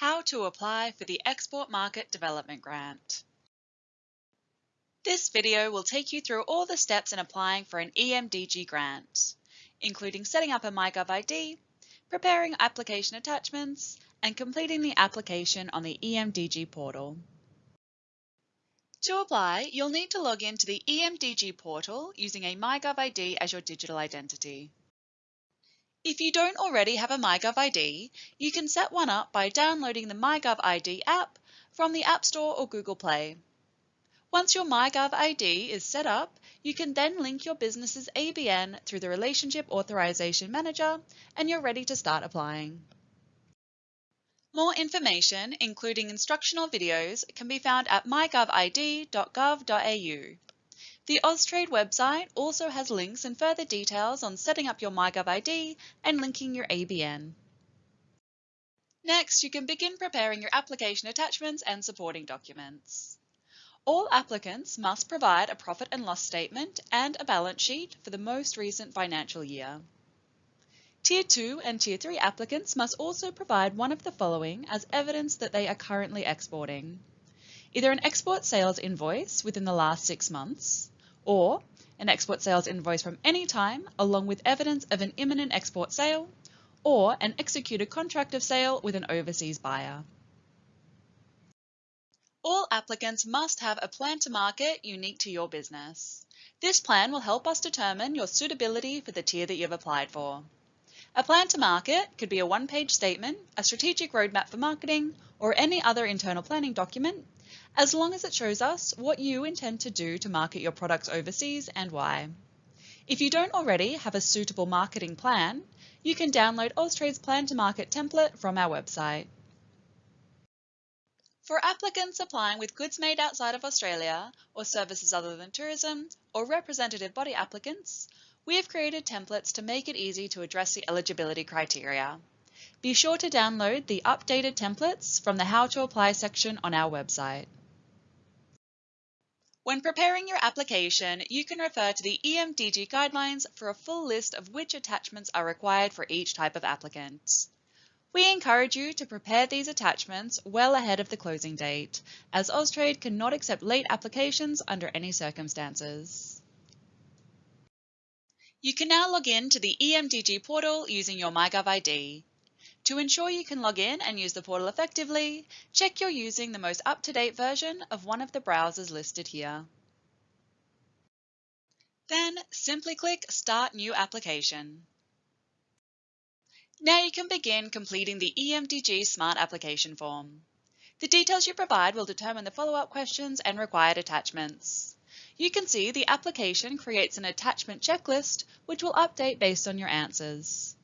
How to apply for the Export Market Development Grant. This video will take you through all the steps in applying for an EMDG grant, including setting up a MyGov ID, preparing application attachments, and completing the application on the EMDG portal. To apply, you'll need to log in to the EMDG portal using a MyGov ID as your digital identity. If you don't already have a MyGov ID, you can set one up by downloading the MyGov ID app from the App Store or Google Play. Once your MyGov ID is set up, you can then link your business's ABN through the Relationship Authorization Manager and you're ready to start applying. More information, including instructional videos, can be found at mygovid.gov.au. The Austrade website also has links and further details on setting up your MyGov ID and linking your ABN. Next, you can begin preparing your application attachments and supporting documents. All applicants must provide a profit and loss statement and a balance sheet for the most recent financial year. Tier 2 and Tier 3 applicants must also provide one of the following as evidence that they are currently exporting. Either an export sales invoice within the last six months, or an export sales invoice from any time along with evidence of an imminent export sale, or an executed contract of sale with an overseas buyer. All applicants must have a plan to market unique to your business. This plan will help us determine your suitability for the tier that you've applied for. A plan to market could be a one-page statement, a strategic roadmap for marketing, or any other internal planning document as long as it shows us what you intend to do to market your products overseas and why. If you don't already have a suitable marketing plan, you can download Austrade's Plan to Market template from our website. For applicants applying with goods made outside of Australia or services other than tourism or representative body applicants, we have created templates to make it easy to address the eligibility criteria. Be sure to download the updated templates from the How to Apply section on our website. When preparing your application, you can refer to the EMDG guidelines for a full list of which attachments are required for each type of applicant. We encourage you to prepare these attachments well ahead of the closing date, as Austrade cannot accept late applications under any circumstances. You can now log in to the EMDG portal using your MyGov ID. To ensure you can log in and use the portal effectively, check you're using the most up-to-date version of one of the browsers listed here. Then simply click Start New Application. Now you can begin completing the EMDG Smart Application form. The details you provide will determine the follow-up questions and required attachments. You can see the application creates an attachment checklist which will update based on your answers.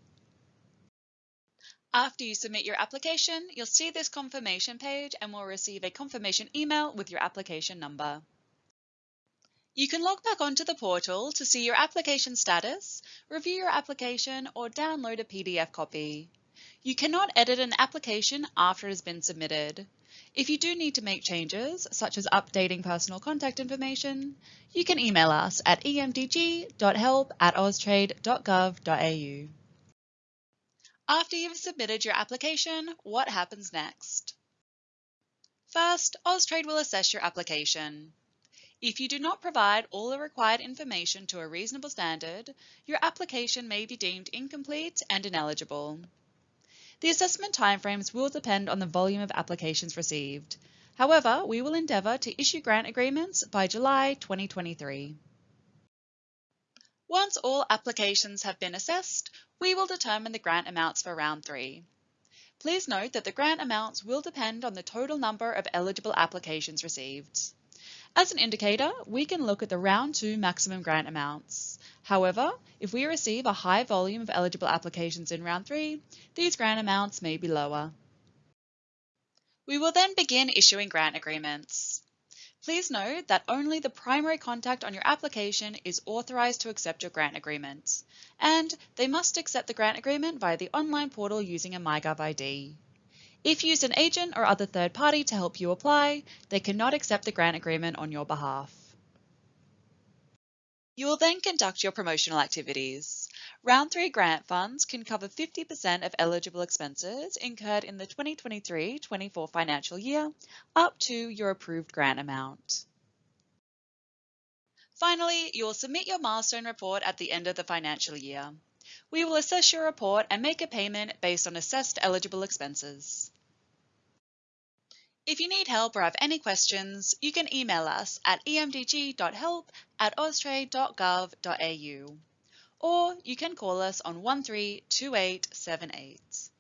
After you submit your application, you'll see this confirmation page and will receive a confirmation email with your application number. You can log back onto the portal to see your application status, review your application, or download a PDF copy. You cannot edit an application after it has been submitted. If you do need to make changes, such as updating personal contact information, you can email us at emdg.help at austrade.gov.au. After you've submitted your application, what happens next? First, Austrade will assess your application. If you do not provide all the required information to a reasonable standard, your application may be deemed incomplete and ineligible. The assessment timeframes will depend on the volume of applications received. However, we will endeavour to issue grant agreements by July 2023. Once all applications have been assessed, we will determine the grant amounts for round three. Please note that the grant amounts will depend on the total number of eligible applications received. As an indicator, we can look at the round two maximum grant amounts. However, if we receive a high volume of eligible applications in round three, these grant amounts may be lower. We will then begin issuing grant agreements. Please note that only the primary contact on your application is authorised to accept your grant agreement, and they must accept the grant agreement via the online portal using a MyGov ID. If you use an agent or other third party to help you apply, they cannot accept the grant agreement on your behalf. You will then conduct your promotional activities. Round 3 grant funds can cover 50% of eligible expenses incurred in the 2023-24 financial year up to your approved grant amount. Finally, you will submit your milestone report at the end of the financial year. We will assess your report and make a payment based on assessed eligible expenses. If you need help or have any questions, you can email us at emdg.help at austrade.gov.au or you can call us on 132878.